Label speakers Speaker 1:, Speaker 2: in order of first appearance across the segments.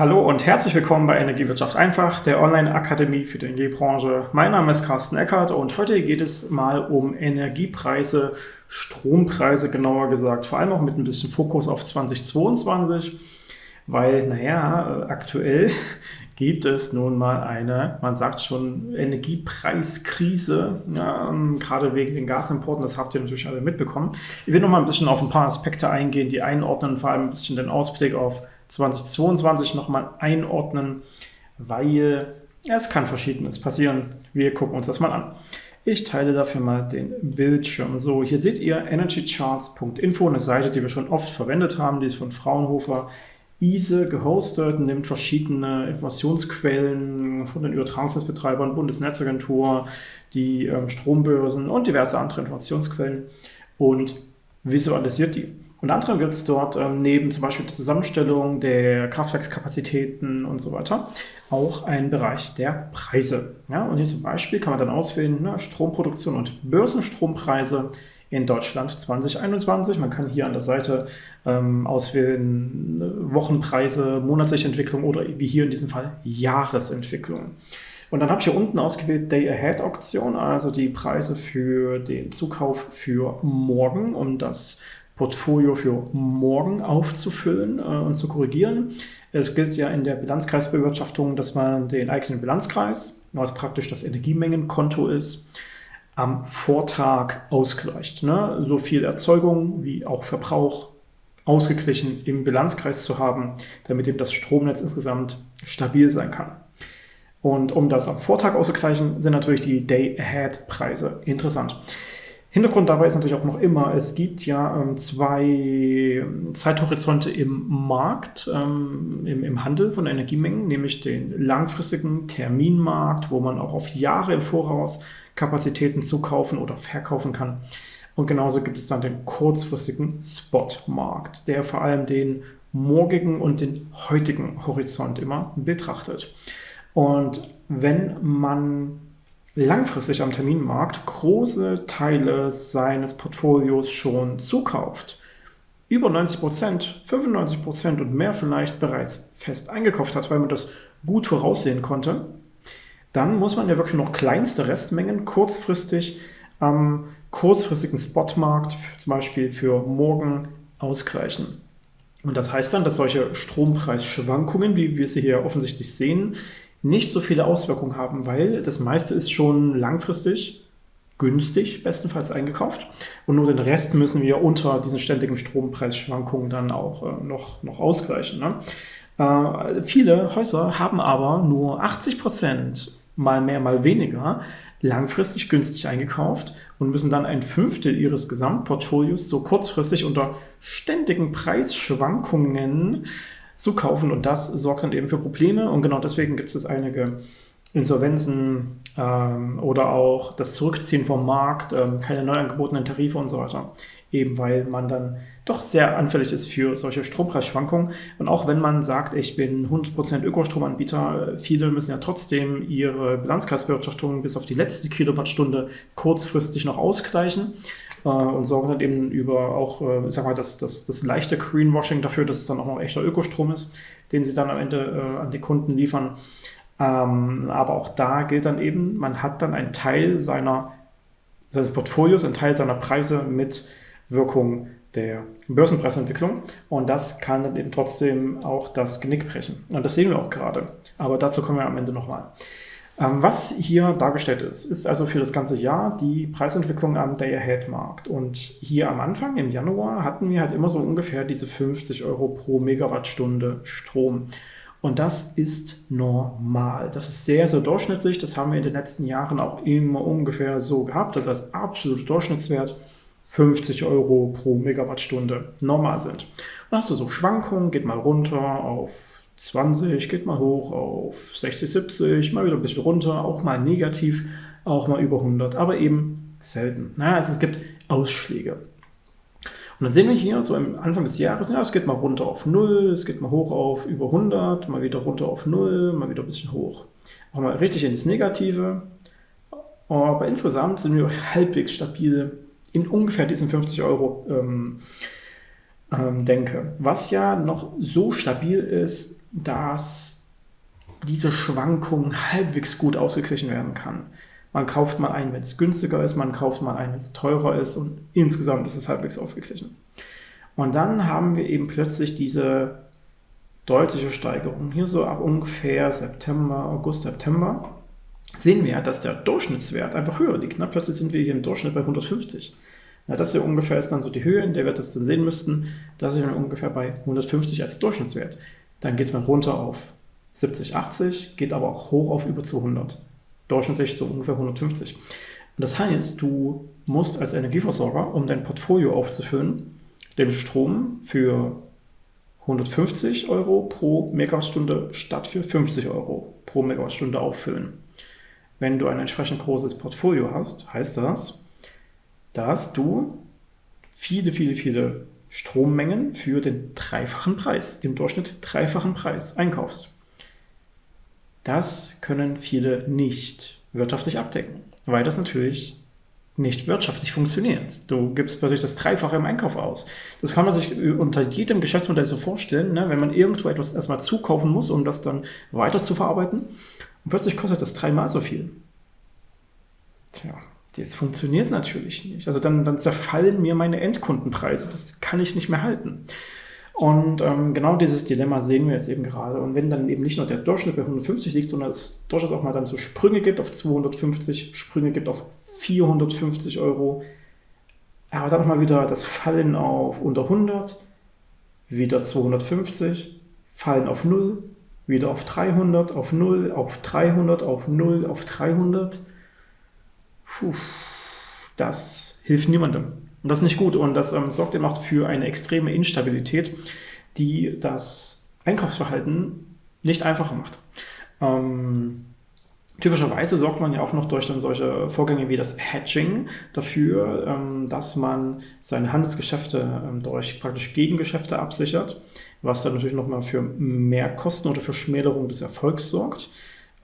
Speaker 1: Hallo und herzlich willkommen bei Energiewirtschaft einfach, der Online-Akademie für die Energiebranche. Mein Name ist Carsten Eckert und heute geht es mal um Energiepreise, Strompreise genauer gesagt, vor allem auch mit ein bisschen Fokus auf 2022, weil, naja, aktuell gibt es nun mal eine, man sagt schon, Energiepreiskrise, ja, ähm, gerade wegen den Gasimporten, das habt ihr natürlich alle mitbekommen. Ich will noch mal ein bisschen auf ein paar Aspekte eingehen, die einordnen, vor allem ein bisschen den Ausblick auf 2022 nochmal einordnen, weil es kann Verschiedenes passieren. Wir gucken uns das mal an. Ich teile dafür mal den Bildschirm. So, hier seht ihr energycharts.info, eine Seite, die wir schon oft verwendet haben, die ist von Fraunhofer ISE gehostet, nimmt verschiedene Informationsquellen von den Übertragungsnetzbetreibern, Bundesnetzagentur, die ähm, Strombörsen und diverse andere Informationsquellen und visualisiert die. Unter anderem gibt es dort ähm, neben zum Beispiel der Zusammenstellung der Kraftwerkskapazitäten und so weiter auch einen Bereich der Preise. Ja, und hier zum Beispiel kann man dann auswählen ne, Stromproduktion und Börsenstrompreise in Deutschland 2021. Man kann hier an der Seite ähm, auswählen ne, Wochenpreise, monatliche Entwicklung oder wie hier in diesem Fall Jahresentwicklung. Und dann habe ich hier unten ausgewählt Day Ahead Auktion, also die Preise für den Zukauf für morgen, um das Portfolio für morgen aufzufüllen äh, und zu korrigieren. Es gilt ja in der Bilanzkreisbewirtschaftung, dass man den eigenen Bilanzkreis, was praktisch das Energiemengenkonto ist, am Vortag ausgleicht. Ne? So viel Erzeugung wie auch Verbrauch ausgeglichen im Bilanzkreis zu haben, damit eben das Stromnetz insgesamt stabil sein kann. Und um das am Vortag auszugleichen, sind natürlich die Day-Ahead-Preise interessant. Hintergrund dabei ist natürlich auch noch immer, es gibt ja ähm, zwei Zeithorizonte im Markt, ähm, im, im, Handel von Energiemengen, nämlich den langfristigen Terminmarkt, wo man auch auf Jahre im Voraus Kapazitäten zukaufen oder verkaufen kann. Und genauso gibt es dann den kurzfristigen Spotmarkt, der vor allem den morgigen und den heutigen Horizont immer betrachtet. Und wenn man langfristig am Terminmarkt große Teile seines Portfolios schon zukauft, über 90 Prozent, 95 Prozent und mehr vielleicht bereits fest eingekauft hat, weil man das gut voraussehen konnte, dann muss man ja wirklich noch kleinste Restmengen kurzfristig am kurzfristigen Spotmarkt, zum Beispiel für morgen, ausgleichen. Und das heißt dann, dass solche Strompreisschwankungen, wie wir sie hier offensichtlich sehen, nicht so viele Auswirkungen haben, weil das meiste ist schon langfristig günstig, bestenfalls eingekauft. Und nur den Rest müssen wir unter diesen ständigen Strompreisschwankungen dann auch äh, noch, noch ausgleichen. Ne? Äh, viele Häuser haben aber nur 80 Prozent, mal mehr, mal weniger, langfristig günstig eingekauft und müssen dann ein Fünftel ihres Gesamtportfolios so kurzfristig unter ständigen Preisschwankungen zu kaufen und das sorgt dann eben für Probleme und genau deswegen gibt es einige Insolvenzen ähm, oder auch das Zurückziehen vom Markt, ähm, keine neu angebotenen Tarife und so weiter. Eben weil man dann doch sehr anfällig ist für solche Strompreisschwankungen. Und auch wenn man sagt, ich bin 100% Ökostromanbieter, viele müssen ja trotzdem ihre Bilanzkreisbewirtschaftung bis auf die letzte Kilowattstunde kurzfristig noch ausgleichen äh, und sorgen dann eben über auch, äh, sag mal, das, das, das leichte Greenwashing dafür, dass es dann auch noch echter Ökostrom ist, den sie dann am Ende äh, an die Kunden liefern. Ähm, aber auch da gilt dann eben, man hat dann einen Teil seiner, seines Portfolios, einen Teil seiner Preise mit Wirkung der Börsenpreisentwicklung und das kann dann eben trotzdem auch das Genick brechen. Und das sehen wir auch gerade. Aber dazu kommen wir am Ende nochmal. Ähm, was hier dargestellt ist, ist also für das ganze Jahr die Preisentwicklung am Day-Ahead-Markt. Und hier am Anfang, im Januar, hatten wir halt immer so ungefähr diese 50 Euro pro Megawattstunde Strom. Und das ist normal. Das ist sehr, sehr durchschnittlich. Das haben wir in den letzten Jahren auch immer ungefähr so gehabt, dass als absoluter Durchschnittswert 50 Euro pro Megawattstunde normal sind. Dann hast du so Schwankungen, geht mal runter auf 20, geht mal hoch auf 60, 70, mal wieder ein bisschen runter, auch mal negativ, auch mal über 100, aber eben selten. Ja, also es gibt Ausschläge. Und dann sehen wir hier so am Anfang des Jahres, ja, es geht mal runter auf 0, es geht mal hoch auf über 100, mal wieder runter auf 0, mal wieder ein bisschen hoch. Auch mal richtig ins Negative. Aber insgesamt sind wir halbwegs stabil in ungefähr diesen 50 Euro ähm, ähm, denke. Was ja noch so stabil ist, dass diese Schwankung halbwegs gut ausgeglichen werden kann. Man kauft mal ein, wenn es günstiger ist, man kauft mal ein, wenn es teurer ist und insgesamt ist es halbwegs ausgeglichen. Und dann haben wir eben plötzlich diese deutliche Steigerung. Hier so ab ungefähr September, August, September sehen wir, dass der Durchschnittswert einfach höher liegt. Na, plötzlich sind wir hier im Durchschnitt bei 150. Na, das hier ungefähr ist dann so die Höhe, in der wir das dann sehen müssten. Da sind wir ungefähr bei 150 als Durchschnittswert. Dann geht es mal runter auf 70, 80, geht aber auch hoch auf über 200. Durchschnittlich so ungefähr 150. Und das heißt, du musst als Energieversorger, um dein Portfolio aufzufüllen, den Strom für 150 Euro pro Megawattstunde statt für 50 Euro pro Megawattstunde auffüllen. Wenn du ein entsprechend großes Portfolio hast, heißt das, dass du viele, viele, viele Strommengen für den dreifachen Preis, im Durchschnitt dreifachen Preis einkaufst. Das können viele nicht wirtschaftlich abdecken, weil das natürlich nicht wirtschaftlich funktioniert. Du gibst plötzlich das Dreifache im Einkauf aus. Das kann man sich unter jedem Geschäftsmodell so vorstellen, ne? wenn man irgendwo etwas erstmal zukaufen muss, um das dann weiter zu verarbeiten. Und plötzlich kostet das dreimal so viel. Tja, das funktioniert natürlich nicht. Also dann, dann zerfallen mir meine Endkundenpreise. Das kann ich nicht mehr halten. Und ähm, genau dieses Dilemma sehen wir jetzt eben gerade. Und wenn dann eben nicht nur der Durchschnitt bei 150 liegt, sondern es durchaus auch mal dann so Sprünge gibt auf 250, Sprünge gibt auf 450 Euro, aber dann nochmal wieder das Fallen auf unter 100, wieder 250, Fallen auf 0, wieder auf 300, auf 0, auf 300, auf 0, auf 300. Puh, das hilft niemandem. Und das ist nicht gut und das ähm, sorgt eben auch für eine extreme Instabilität, die das Einkaufsverhalten nicht einfacher macht. Ähm, typischerweise sorgt man ja auch noch durch dann solche Vorgänge wie das Hedging dafür, ähm, dass man seine Handelsgeschäfte ähm, durch praktisch Gegengeschäfte absichert, was dann natürlich nochmal für mehr Kosten oder für Schmälerung des Erfolgs sorgt.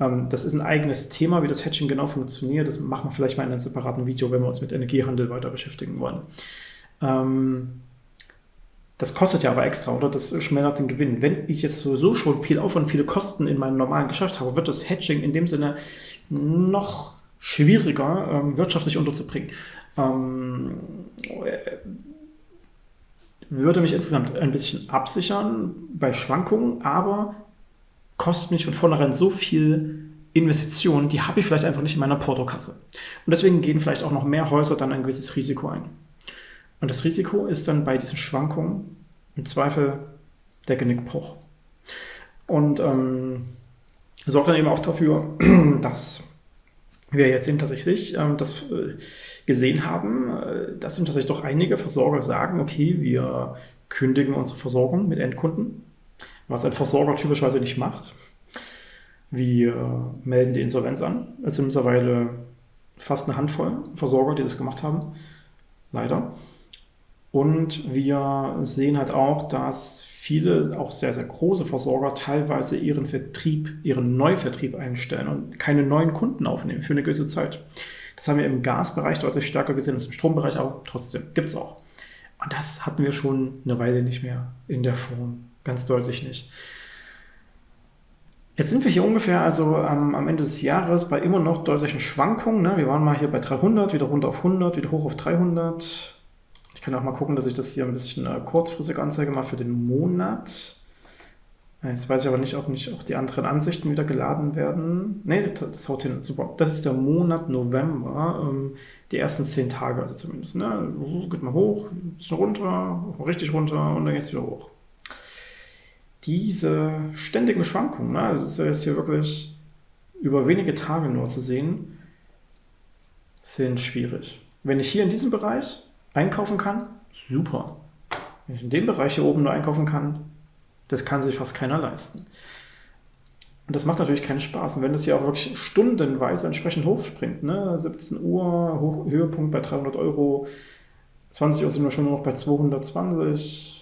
Speaker 1: Ähm, das ist ein eigenes Thema, wie das Hedging genau funktioniert. Das machen wir vielleicht mal in einem separaten Video, wenn wir uns mit Energiehandel weiter beschäftigen wollen. Ähm, das kostet ja aber extra, oder? Das schmälert den Gewinn. Wenn ich jetzt sowieso schon viel Aufwand, viele Kosten in meinem normalen Geschäft habe, wird das Hedging in dem Sinne noch schwieriger ähm, wirtschaftlich unterzubringen. Würde mich insgesamt ein bisschen absichern bei Schwankungen, aber kostet mich von vornherein so viel Investitionen, die habe ich vielleicht einfach nicht in meiner Portokasse. Und deswegen gehen vielleicht auch noch mehr Häuser dann ein gewisses Risiko ein. Und das Risiko ist dann bei diesen Schwankungen im Zweifel der Genickbruch. Und ähm, sorgt dann eben auch dafür, dass wir jetzt eben tatsächlich ähm, das äh, gesehen haben, äh, dass eben tatsächlich doch einige Versorger sagen, okay, wir kündigen unsere Versorgung mit Endkunden was ein Versorger typischerweise nicht macht. Wir äh, melden die Insolvenz an. Es sind mittlerweile fast eine Handvoll Versorger, die das gemacht haben. Leider. Und wir sehen halt auch, dass viele, auch sehr, sehr große Versorger teilweise ihren Vertrieb, ihren Neuvertrieb einstellen und keine neuen Kunden aufnehmen für eine gewisse Zeit. Das haben wir im Gasbereich deutlich stärker gesehen als im Strombereich, aber trotzdem gibt es auch. Und das hatten wir schon eine Weile nicht mehr in der Form. Ganz deutlich nicht. Jetzt sind wir hier ungefähr also am, am Ende des Jahres bei immer noch deutlichen Schwankungen. Ne? Wir waren mal hier bei 300, wieder runter auf 100, wieder hoch auf 300. Ich kann auch mal gucken, dass ich das hier ein bisschen äh, kurzfristig anzeige, mal für den Monat. Jetzt weiß ich aber nicht, ob nicht auch die anderen Ansichten wieder geladen werden. Ne, das, das haut hin. Super. Das ist der Monat November. Ähm, die ersten zehn Tage also zumindest. Ne? Geht mal hoch, ist runter, richtig runter und dann geht es wieder hoch diese ständigen Schwankungen, ne, also das ist jetzt hier wirklich über wenige Tage nur zu sehen, sind schwierig. Wenn ich hier in diesem Bereich einkaufen kann, super. Wenn ich in dem Bereich hier oben nur einkaufen kann, das kann sich fast keiner leisten. Und das macht natürlich keinen Spaß. Und wenn das hier auch wirklich stundenweise entsprechend hochspringt, ne? 17 Uhr, Hoch Höhepunkt bei 300 Euro, 20 Uhr sind wir schon nur noch bei 220,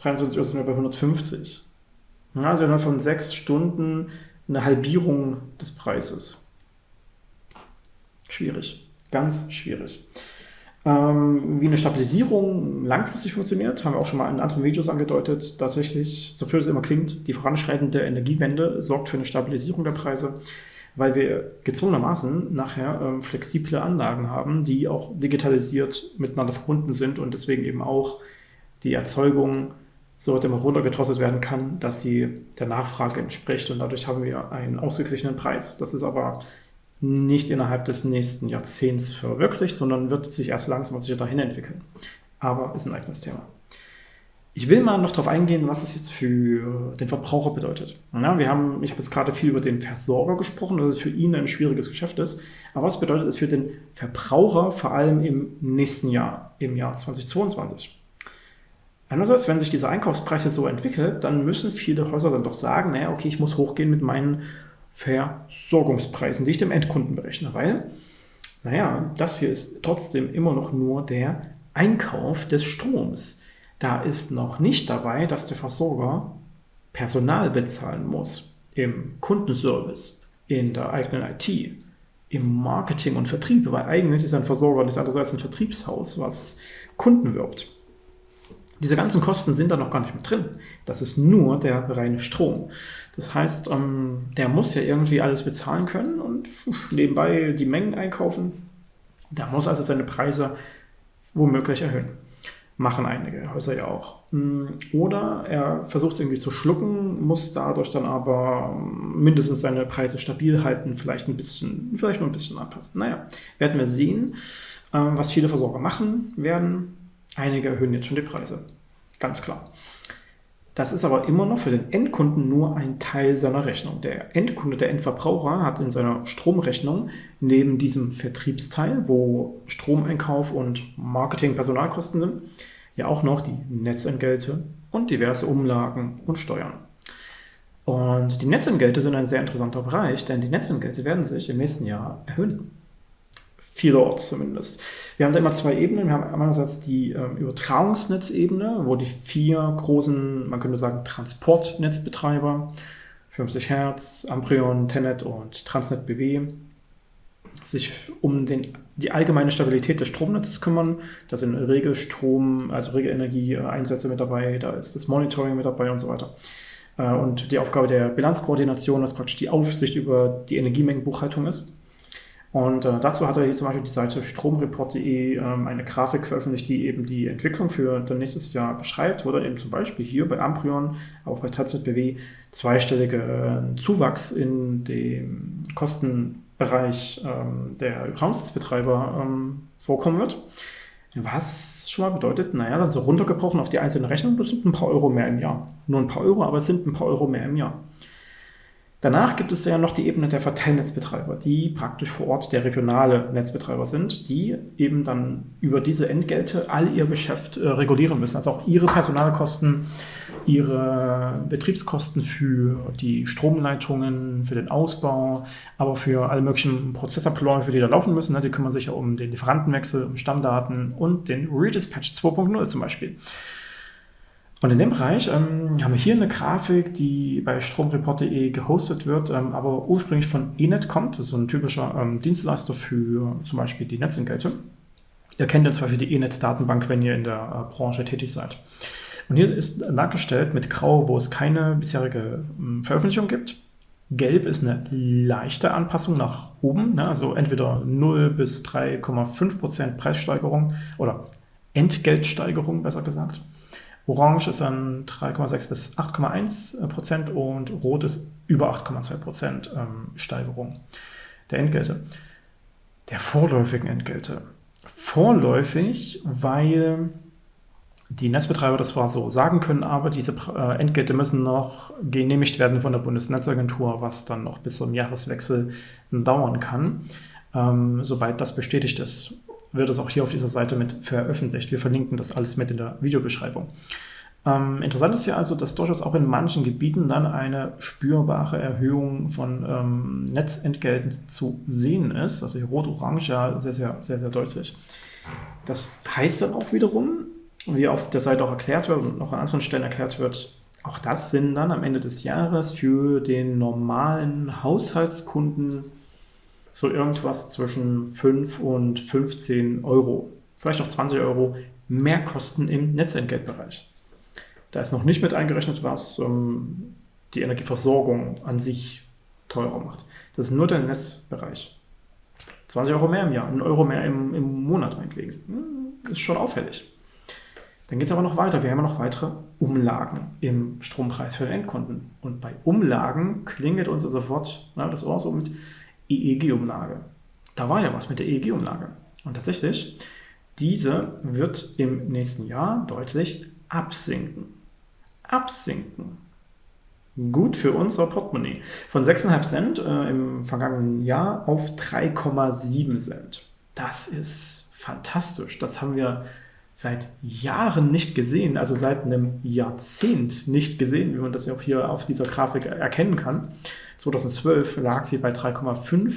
Speaker 1: 23 Uhr sind wir bei 150. Also innerhalb von sechs Stunden eine Halbierung des Preises. Schwierig, ganz schwierig. Ähm, wie eine Stabilisierung langfristig funktioniert, haben wir auch schon mal in anderen Videos angedeutet. Tatsächlich, so viel es immer klingt, die voranschreitende Energiewende sorgt für eine Stabilisierung der Preise, weil wir gezwungenermaßen nachher ähm, flexible Anlagen haben, die auch digitalisiert miteinander verbunden sind und deswegen eben auch die Erzeugung so immer runtergedrosselt werden kann, dass sie der Nachfrage entspricht und dadurch haben wir einen ausgeglichenen Preis. Das ist aber nicht innerhalb des nächsten Jahrzehnts verwirklicht, sondern wird sich erst langsam sicher dahin entwickeln. Aber ist ein eigenes Thema. Ich will mal noch darauf eingehen, was es jetzt für den Verbraucher bedeutet. Ja, wir haben, ich habe jetzt gerade viel über den Versorger gesprochen, dass es für ihn ein schwieriges Geschäft ist. Aber was bedeutet es für den Verbraucher vor allem im nächsten Jahr, im Jahr 2022? Einerseits, wenn sich dieser Einkaufspreis jetzt so entwickelt, dann müssen viele Häuser dann doch sagen, naja, okay, ich muss hochgehen mit meinen Versorgungspreisen, die ich dem Endkunden berechne, weil, naja, das hier ist trotzdem immer noch nur der Einkauf des Stroms. Da ist noch nicht dabei, dass der Versorger Personal bezahlen muss im Kundenservice, in der eigenen IT, im Marketing und Vertrieb, weil eigentlich ist ein Versorger nichts anderes als ein Vertriebshaus, was Kunden wirbt. Diese ganzen Kosten sind da noch gar nicht mit drin. Das ist nur der reine Strom. Das heißt, ähm, der muss ja irgendwie alles bezahlen können und nebenbei die Mengen einkaufen. Der muss also seine Preise womöglich erhöhen. Machen einige Häuser ja auch. Mm, oder er versucht es irgendwie zu schlucken, muss dadurch dann aber mindestens seine Preise stabil halten, vielleicht ein bisschen, vielleicht nur ein bisschen anpassen. Naja, werden wir sehen, ähm, was viele Versorger machen werden. Einige erhöhen jetzt schon die Preise. Ganz klar. Das ist aber immer noch für den Endkunden nur ein Teil seiner Rechnung. Der Endkunde, der Endverbraucher hat in seiner Stromrechnung neben diesem Vertriebsteil, wo Stromeinkauf und Marketing, Personalkosten sind, ja auch noch die Netzentgelte und diverse Umlagen und Steuern. Und die Netzentgelte sind ein sehr interessanter Bereich, denn die Netzentgelte werden sich im nächsten Jahr erhöhen vielerorts zumindest. Wir haben da immer zwei Ebenen. Wir haben einerseits die ähm, Übertragungsnetzebene, wo die vier großen, man könnte sagen, Transportnetzbetreiber, 50 Hertz, Amprion, Tenet und Transnet BW, sich um den, die allgemeine Stabilität des Stromnetzes kümmern. Da sind Regelstrom, also Regelenergie-Einsätze mit dabei, da ist das Monitoring mit dabei und so weiter. Äh, und die Aufgabe der Bilanzkoordination, was praktisch die Aufsicht über die Energiemengenbuchhaltung ist. Und äh, dazu hat er hier zum Beispiel die Seite stromreport.de ähm, eine Grafik veröffentlicht, die eben die Entwicklung für das nächste Jahr beschreibt, wo dann eben zum Beispiel hier bei Amprion, auch bei TZBW, zweistellige äh, Zuwachs in dem Kostenbereich ähm, der Raumsnetzbetreiber ähm, vorkommen wird. Was schon mal bedeutet, naja, dann so runtergebrochen auf die einzelne Rechnung, das sind ein paar Euro mehr im Jahr. Nur ein paar Euro, aber es sind ein paar Euro mehr im Jahr. Danach gibt es ja noch die Ebene der Verteilnetzbetreiber, die praktisch vor Ort der regionale Netzbetreiber sind, die eben dann über diese Entgelte all ihr Geschäft äh, regulieren müssen. Also auch ihre Personalkosten, ihre Betriebskosten für die Stromleitungen, für den Ausbau, aber für alle möglichen Prozessabläufe, die da laufen müssen. Ne? Die kümmern sich ja um den Lieferantenwechsel, um Stammdaten und den Redispatch 2.0 zum Beispiel. Und in dem Bereich ähm, haben wir hier eine Grafik, die bei stromreport.de gehostet wird, ähm, aber ursprünglich von Enet kommt. Das ist so ein typischer ähm, Dienstleister für zum Beispiel die Netzentgelte. Ihr kennt ja zwar für die Enet-Datenbank, wenn ihr in der äh, Branche tätig seid. Und hier ist dargestellt mit Grau, wo es keine bisherige ähm, Veröffentlichung gibt. Gelb ist eine leichte Anpassung nach oben, ne? also entweder 0 bis 3,5% Preissteigerung oder Entgeltsteigerung, besser gesagt. Orange ist dann 3,6 bis 8,1 Prozent und Rot ist über 8,2 Prozent ähm, Steigerung der Entgelte. Der vorläufigen Entgelte. Vorläufig, weil die Netzbetreiber das zwar so sagen können, aber diese äh, Entgelte müssen noch genehmigt werden von der Bundesnetzagentur, was dann noch bis zum Jahreswechsel dauern kann. Ähm, sobald das bestätigt ist, wird es auch hier auf dieser Seite mit veröffentlicht. Wir verlinken das alles mit in der Videobeschreibung. Ähm, interessant ist ja also, dass durchaus auch in manchen Gebieten dann eine spürbare Erhöhung von ähm, Netzentgelten zu sehen ist. Also hier rot-orange ja sehr, sehr, sehr, sehr deutlich. Das heißt dann auch wiederum, wie auf der Seite auch erklärt wird und noch an anderen Stellen erklärt wird, auch das sind dann am Ende des Jahres für den normalen Haushaltskunden so irgendwas zwischen 5 und 15 Euro vielleicht auch 20 Euro Mehrkosten im Netzentgeltbereich. Da ist noch nicht mit eingerechnet, was ähm, die Energieversorgung an sich teurer macht. Das ist nur der Netzbereich. 20 Euro mehr im Jahr, ein Euro mehr im, im Monat meinetwegen. Hm, ist schon auffällig. Dann geht es aber noch weiter. Wir haben noch weitere Umlagen im Strompreis für den Endkunden. Und bei Umlagen klingelt uns sofort na, das Ohr so mit EEG-Umlage. Da war ja was mit der EEG-Umlage. Und tatsächlich, diese wird im nächsten Jahr deutlich absinken. Absinken. Gut für unser Portemonnaie. Von 6,5 Cent äh, im vergangenen Jahr auf 3,7 Cent. Das ist fantastisch. Das haben wir seit Jahren nicht gesehen, also seit einem Jahrzehnt nicht gesehen, wie man das ja auch hier auf dieser Grafik erkennen kann. 2012 lag sie bei 3,5.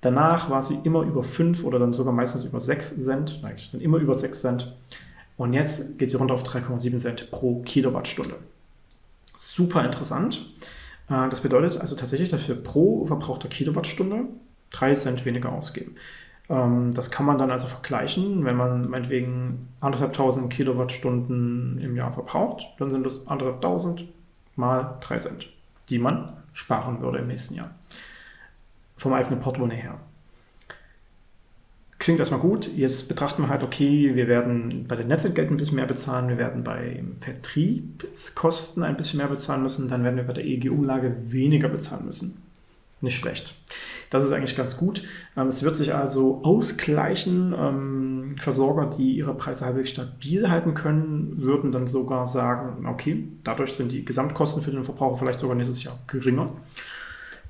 Speaker 1: Danach war sie immer über 5 oder dann sogar meistens über 6 Cent. Nein, dann immer über 6 Cent. Und jetzt geht sie runter auf 3,7 Cent pro Kilowattstunde. Super interessant. Äh, das bedeutet also tatsächlich, dass wir pro verbrauchter Kilowattstunde 3 Cent weniger ausgeben. Ähm, das kann man dann also vergleichen, wenn man meinetwegen 1.500 Kilowattstunden im Jahr verbraucht, dann sind das 1.500 mal 3 Cent, die man sparen würde im nächsten Jahr. Vom eigenen Portemonnaie her. Klingt erstmal gut. Jetzt betrachten wir halt, okay, wir werden bei den Netzentgelten ein bisschen mehr bezahlen, wir werden bei Vertriebskosten ein bisschen mehr bezahlen müssen, dann werden wir bei der EEG-Umlage weniger bezahlen müssen. Nicht schlecht. Das ist eigentlich ganz gut. Ähm, es wird sich also ausgleichen. Ähm, Versorger, die ihre Preise halbwegs stabil halten können, würden dann sogar sagen, okay, dadurch sind die Gesamtkosten für den Verbraucher vielleicht sogar nächstes Jahr geringer.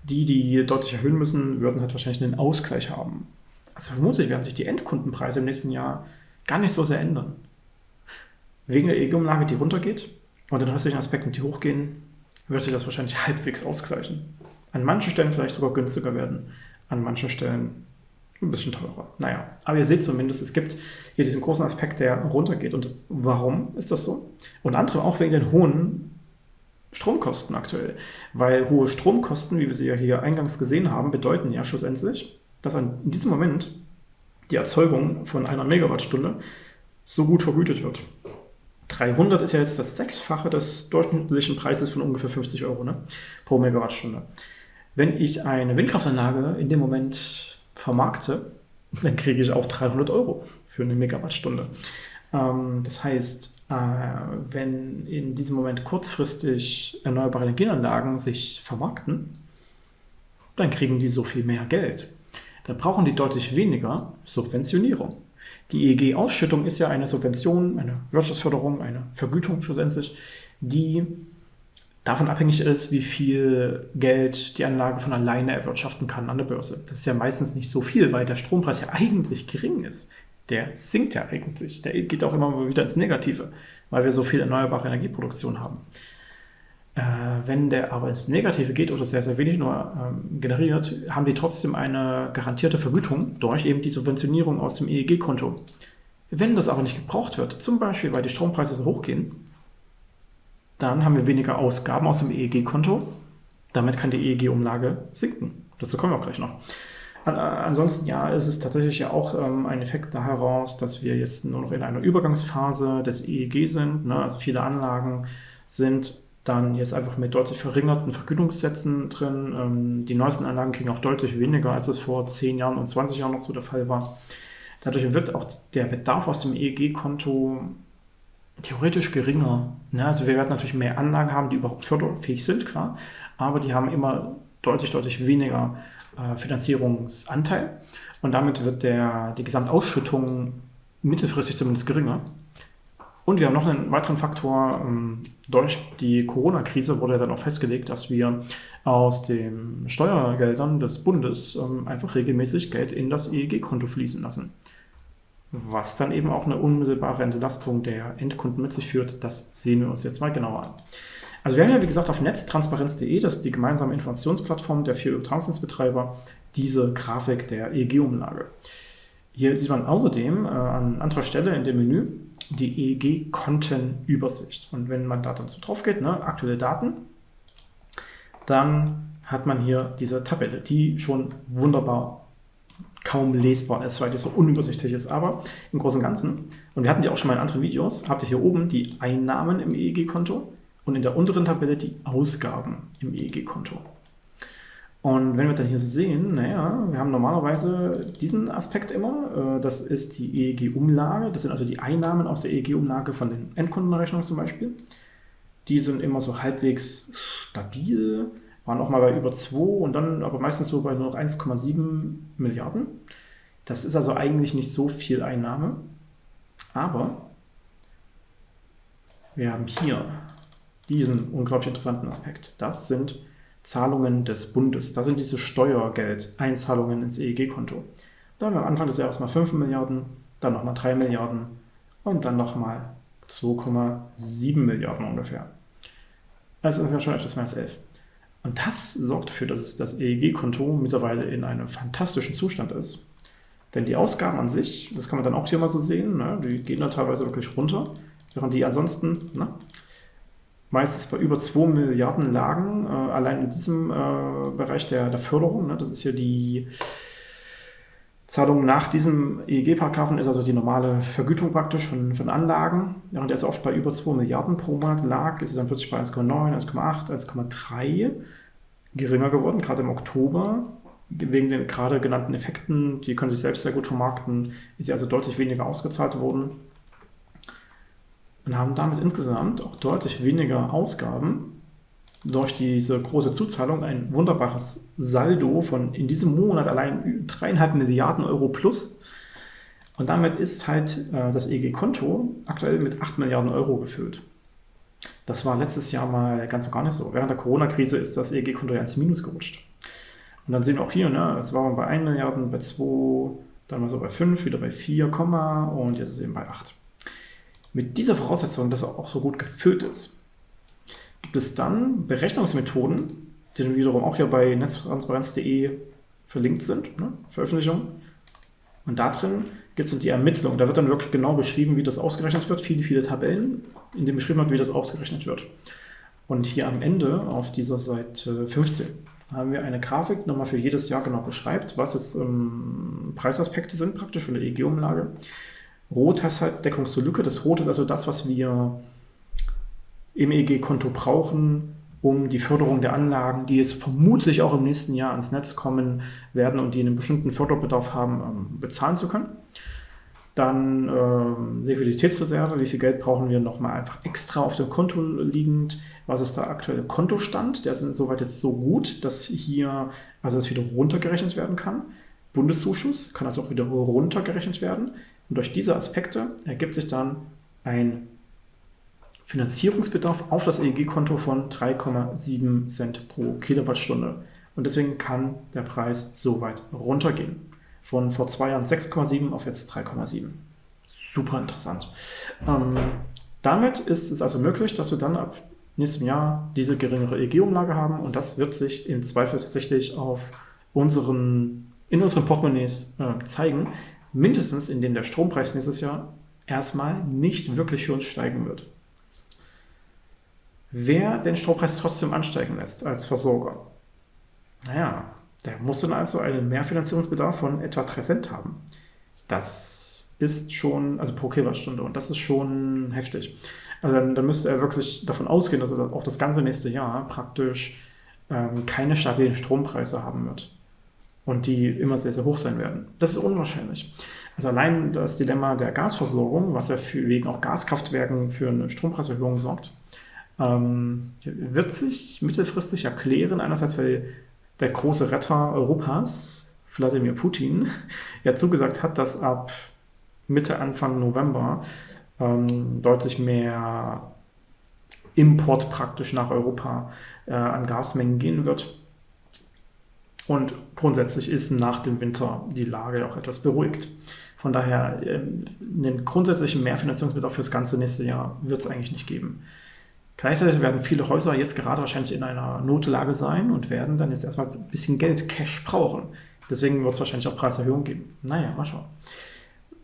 Speaker 1: Die, die deutlich erhöhen müssen, würden halt wahrscheinlich einen Ausgleich haben. Also vermutlich werden sich die Endkundenpreise im nächsten Jahr gar nicht so sehr ändern. Wegen der EEG-Umlage, die runtergeht und den restlichen Aspekten, die hochgehen, wird sich das wahrscheinlich halbwegs ausgleichen an manchen Stellen vielleicht sogar günstiger werden, an manchen Stellen ein bisschen teurer. Naja, aber ihr seht zumindest, es gibt hier diesen großen Aspekt, der runtergeht. Und warum ist das so? Und andere auch wegen den hohen Stromkosten aktuell. Weil hohe Stromkosten, wie wir sie ja hier eingangs gesehen haben, bedeuten ja schlussendlich, dass in diesem Moment die Erzeugung von einer Megawattstunde so gut vergütet wird. 300 ist ja jetzt das Sechsfache des durchschnittlichen Preises von ungefähr 50 Euro ne, pro Megawattstunde. Wenn ich eine Windkraftanlage in dem Moment vermarkte, dann kriege ich auch 300 Euro für eine Megawattstunde. Ähm, das heißt, äh, wenn in diesem Moment kurzfristig erneuerbare Energieanlagen sich vermarkten, dann kriegen die so viel mehr Geld. Dann brauchen die deutlich weniger Subventionierung. Die EEG-Ausschüttung ist ja eine Subvention, eine Wirtschaftsförderung, eine Vergütung schlussendlich, die davon abhängig ist, wie viel Geld die Anlage von alleine erwirtschaften kann an der Börse. Das ist ja meistens nicht so viel, weil der Strompreis ja eigentlich gering ist. Der sinkt ja eigentlich. Der geht auch immer wieder ins Negative, weil wir so viel erneuerbare Energieproduktion haben. Äh, wenn der aber ins Negative geht oder sehr, sehr wenig nur ähm, generiert, haben die trotzdem eine garantierte Vergütung durch eben die Subventionierung aus dem EEG-Konto. Wenn das aber nicht gebraucht wird, zum Beispiel weil die Strompreise so hoch gehen, dann haben wir weniger Ausgaben aus dem EEG-Konto. Damit kann die EEG-Umlage sinken. Dazu kommen wir auch gleich noch. Ansonsten ja, ist es tatsächlich ja auch ähm, ein Effekt da heraus, dass wir jetzt nur noch in einer Übergangsphase des EEG sind. Ne? Also viele Anlagen sind dann jetzt einfach mit deutlich verringerten Vergütungssätzen drin. Ähm, die neuesten Anlagen kriegen auch deutlich weniger, als es vor 10 Jahren und 20 Jahren noch so der Fall war. Dadurch wird auch der Bedarf aus dem EEG-Konto theoretisch geringer. Ne? Also wir werden natürlich mehr Anlagen haben, die überhaupt förderfähig sind, klar, aber die haben immer deutlich, deutlich weniger äh, Finanzierungsanteil und damit wird der, die Gesamtausschüttung mittelfristig zumindest geringer. Und wir haben noch einen weiteren Faktor. Ähm, durch die Corona-Krise wurde dann auch festgelegt, dass wir aus den Steuergeldern des Bundes ähm, einfach regelmäßig Geld in das EEG-Konto fließen lassen was dann eben auch eine unmittelbare Entlastung der Endkunden mit sich führt. Das sehen wir uns jetzt mal genauer an. Also wir haben ja, wie gesagt, auf netztransparenz.de, das ist die gemeinsame Informationsplattform der vier Übertragungsnetzbetreiber, diese Grafik der EEG-Umlage. Hier sieht man außerdem äh, an anderer Stelle in dem Menü die EEG-Kontenübersicht. Und wenn man da dann so drauf geht, ne, aktuelle Daten, dann hat man hier diese Tabelle, die schon wunderbar kaum lesbar ist, weil die so unübersichtlich ist. Aber im Großen und Ganzen, und wir hatten die auch schon mal in anderen Videos, habt ihr hier oben die Einnahmen im EEG-Konto und in der unteren Tabelle die Ausgaben im EEG-Konto. Und wenn wir dann hier so sehen, naja, wir haben normalerweise diesen Aspekt immer, äh, das ist die EEG-Umlage, das sind also die Einnahmen aus der EEG-Umlage von den Endkundenrechnungen zum Beispiel. Die sind immer so halbwegs stabil, waren auch mal bei über 2 und dann aber meistens so bei nur noch 1,7 Milliarden. Das ist also eigentlich nicht so viel Einnahme, aber wir haben hier diesen unglaublich interessanten Aspekt. Das sind Zahlungen des Bundes. Das sind diese Steuergeldeinzahlungen ins EEG-Konto. Da haben wir am Anfang des Jahres mal 5 Milliarden, dann nochmal 3 Milliarden und dann nochmal 2,7 Milliarden ungefähr. Also ist ja schon etwas mehr als 11. Und das sorgt dafür, dass das EEG-Konto mittlerweile in einem fantastischen Zustand ist. Denn die Ausgaben an sich, das kann man dann auch hier mal so sehen, ne, die gehen da teilweise wirklich runter, während die ansonsten ne, meistens bei über 2 Milliarden lagen, äh, allein in diesem äh, Bereich der, der Förderung. Ne, das ist hier die Zahlung nach diesem EEG-Paragraphen, ist also die normale Vergütung praktisch von, von Anlagen. Während er so oft bei über 2 Milliarden pro Monat lag, ist es dann plötzlich bei 1,9, 1,8, 1,3 geringer geworden, gerade im Oktober. Wegen den gerade genannten Effekten, die können sich selbst sehr gut vermarkten, ist sie also deutlich weniger ausgezahlt worden und haben damit insgesamt auch deutlich weniger Ausgaben durch diese große Zuzahlung ein wunderbares Saldo von in diesem Monat allein dreieinhalb Milliarden Euro plus. Und damit ist halt äh, das EG-Konto aktuell mit 8 Milliarden Euro gefüllt. Das war letztes Jahr mal ganz und gar nicht so. Während der Corona-Krise ist das EG-Konto ja ins Minus gerutscht. Und dann sehen wir auch hier, ne, es war bei 1 Milliarden, bei 2, dann mal so bei 5, wieder bei 4, und jetzt ist es eben bei 8. Mit dieser Voraussetzung, dass er auch so gut gefüllt ist, gibt es dann Berechnungsmethoden, die dann wiederum auch hier bei netztransparenz.de verlinkt sind, ne? Veröffentlichung. Und da drin gibt es dann die Ermittlung. Da wird dann wirklich genau beschrieben, wie das ausgerechnet wird. Viele, viele Tabellen, in denen beschrieben wird, wie das ausgerechnet wird. Und hier am Ende auf dieser Seite 15 haben wir eine Grafik, nochmal für jedes Jahr genau beschreibt, was jetzt ähm, Preisaspekte sind, praktisch von der EEG-Umlage. Rot heißt halt Deckung zur Lücke. Das Rot ist also das, was wir im EEG-Konto brauchen, um die Förderung der Anlagen, die jetzt vermutlich auch im nächsten Jahr ans Netz kommen werden und die einen bestimmten Förderbedarf haben, ähm, bezahlen zu können. Dann ähm, Liquiditätsreserve, wie viel Geld brauchen wir nochmal einfach extra auf dem Konto liegend, was ist der aktuelle Kontostand, der ist insoweit jetzt so gut, dass hier also das wieder runtergerechnet werden kann. Bundeszuschuss kann also auch wieder runtergerechnet werden. Und durch diese Aspekte ergibt sich dann ein Finanzierungsbedarf auf das EEG-Konto von 3,7 Cent pro Kilowattstunde. Und deswegen kann der Preis so weit runtergehen. Von vor zwei Jahren 6,7 auf jetzt 3,7. Super interessant. Ähm, damit ist es also möglich, dass wir dann ab nächstem Jahr diese geringere EEG-Umlage haben und das wird sich im Zweifel tatsächlich auf unseren, in unseren Portemonnaies äh, zeigen, mindestens indem der Strompreis nächstes Jahr erstmal nicht wirklich für uns steigen wird. Wer den Strompreis trotzdem ansteigen lässt als Versorger, naja, der muss dann also einen Mehrfinanzierungsbedarf von etwa 3 Cent haben. Das ist schon, also pro Kilowattstunde, und das ist schon heftig. Also dann, dann müsste er wirklich davon ausgehen, dass er auch das ganze nächste Jahr praktisch ähm, keine stabilen Strompreise haben wird und die immer sehr, sehr hoch sein werden. Das ist unwahrscheinlich. Also allein das Dilemma der Gasversorgung, was ja für, wegen auch Gaskraftwerken für eine Strompreiserhöhung sorgt, ähm, wird sich mittelfristig erklären. Einerseits, weil der große Retter Europas, Wladimir Putin, ja zugesagt hat, dass ab Mitte, Anfang November ähm, deutlich mehr Import praktisch nach Europa äh, an Gasmengen gehen wird. Und grundsätzlich ist nach dem Winter die Lage auch etwas beruhigt. Von daher, ähm, einen grundsätzlichen Mehrfinanzierungsbedarf für das ganze nächste Jahr wird es eigentlich nicht geben. Gleichzeitig werden viele Häuser jetzt gerade wahrscheinlich in einer Notlage sein und werden dann jetzt erstmal ein bisschen Geld, Cash brauchen. Deswegen wird es wahrscheinlich auch Preiserhöhungen geben. Naja, mal schauen.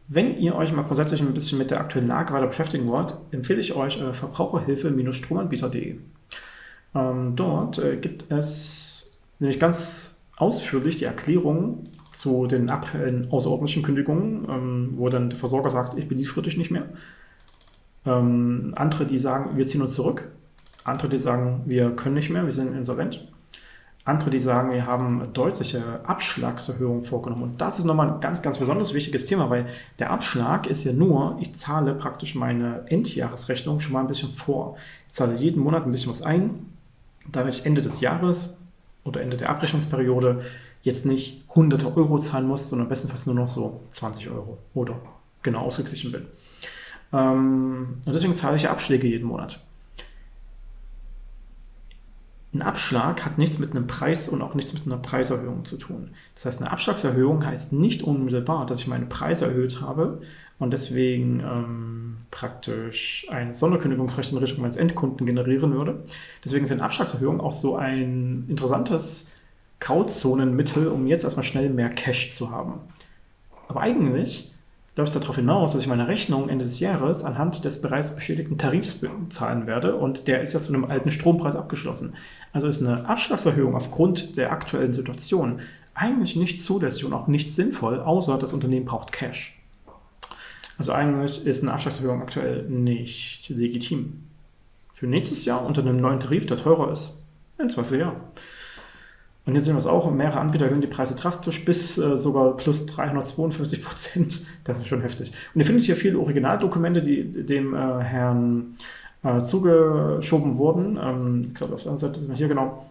Speaker 1: Wenn ihr euch mal grundsätzlich ein bisschen mit der aktuellen Lage weiter beschäftigen wollt, empfehle ich euch äh, Verbraucherhilfe-stromanbieter.de. Ähm, dort äh, gibt es nämlich ganz ausführlich die Erklärung zu den aktuellen außerordentlichen Kündigungen, ähm, wo dann der Versorger sagt, ich beliefere dich nicht mehr. Ähm, andere, die sagen, wir ziehen uns zurück. Andere, die sagen, wir können nicht mehr, wir sind insolvent. Andere, die sagen, wir haben deutliche Abschlagserhöhungen vorgenommen. Und das ist nochmal ein ganz, ganz besonders wichtiges Thema, weil der Abschlag ist ja nur, ich zahle praktisch meine Endjahresrechnung schon mal ein bisschen vor. Ich zahle jeden Monat ein bisschen was ein, damit ich Ende des Jahres oder Ende der Abrechnungsperiode jetzt nicht hunderte Euro zahlen muss, sondern bestenfalls nur noch so 20 Euro oder genau ausgeglichen bin. Ähm, und deswegen zahle ich Abschläge jeden Monat. Ein Abschlag hat nichts mit einem Preis und auch nichts mit einer Preiserhöhung zu tun. Das heißt, eine Abschlagserhöhung heißt nicht unmittelbar, dass ich meine Preise erhöht habe und deswegen ähm, praktisch ein Sonderkündigungsrecht in Richtung meines Endkunden generieren würde. Deswegen sind Abschlagserhöhungen auch so ein interessantes Grauzonenmittel, um jetzt erstmal schnell mehr Cash zu haben. Aber eigentlich läuft es darauf hinaus, dass ich meine Rechnung Ende des Jahres anhand des bereits bestätigten Tarifs zahlen werde und der ist ja zu einem alten Strompreis abgeschlossen. Also ist eine Abschlagserhöhung aufgrund der aktuellen Situation eigentlich nicht zulässig und auch nicht sinnvoll, außer das Unternehmen braucht Cash. Also eigentlich ist eine Abschlagserhöhung aktuell nicht legitim. Für nächstes Jahr unter einem neuen Tarif, der teurer ist, in Zweifel ja. Und hier sehen wir es auch, mehrere Anbieter erhöhen die Preise drastisch bis äh, sogar plus 352 Prozent. Das ist schon heftig. Und ihr findet hier viele Originaldokumente, die dem äh, Herrn äh, zugeschoben wurden. Ähm, ich glaube, auf der anderen Seite sind wir hier genau.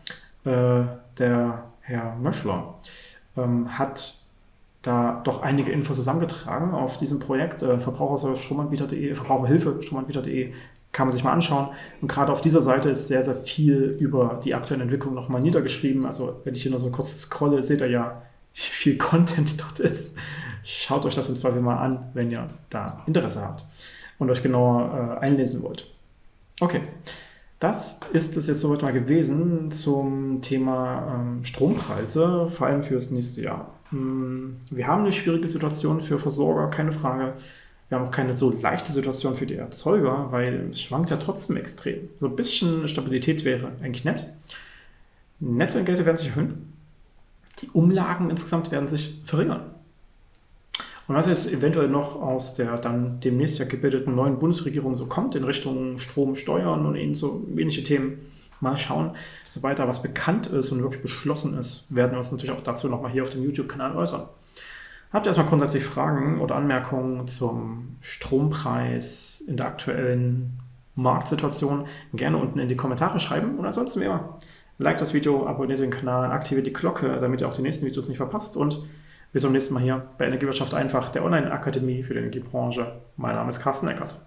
Speaker 1: Äh, der Herr Möschler ähm, hat da doch einige Infos zusammengetragen auf diesem Projekt. Äh, Verbraucherstromanbieter.de, Verbraucherhilfe Stromanbieter.de kann man sich mal anschauen. Und gerade auf dieser Seite ist sehr, sehr viel über die aktuellen Entwicklungen nochmal niedergeschrieben. Also wenn ich hier nur so kurz scrolle, seht ihr ja, wie viel Content dort ist. Schaut euch das im Zweifel mal an, wenn ihr da Interesse habt und euch genauer äh, einlesen wollt. Okay, das ist es jetzt soweit mal gewesen zum Thema ähm, Strompreise, vor allem fürs nächste Jahr. Hm, wir haben eine schwierige Situation für Versorger, keine Frage. Wir haben auch keine so leichte Situation für die Erzeuger, weil es schwankt ja trotzdem extrem. So ein bisschen Stabilität wäre eigentlich nett. Netzentgelte werden sich erhöhen. Die Umlagen insgesamt werden sich verringern. Und was jetzt eventuell noch aus der dann demnächst ja gebildeten neuen Bundesregierung so kommt in Richtung Strom, Steuern und ähnliche, so ähnliche Themen, mal schauen. Sobald da was bekannt ist und wirklich beschlossen ist, werden wir uns natürlich auch dazu nochmal hier auf dem YouTube-Kanal äußern. Habt ihr erstmal grundsätzlich Fragen oder Anmerkungen zum Strompreis in der aktuellen Marktsituation? Gerne unten in die Kommentare schreiben. Und ansonsten wie immer, like das Video, abonniert den Kanal, aktiviert die Glocke, damit ihr auch die nächsten Videos nicht verpasst. Und bis zum nächsten Mal hier bei Energiewirtschaft einfach, der Online-Akademie für die Energiebranche. Mein Name ist Carsten Eckert.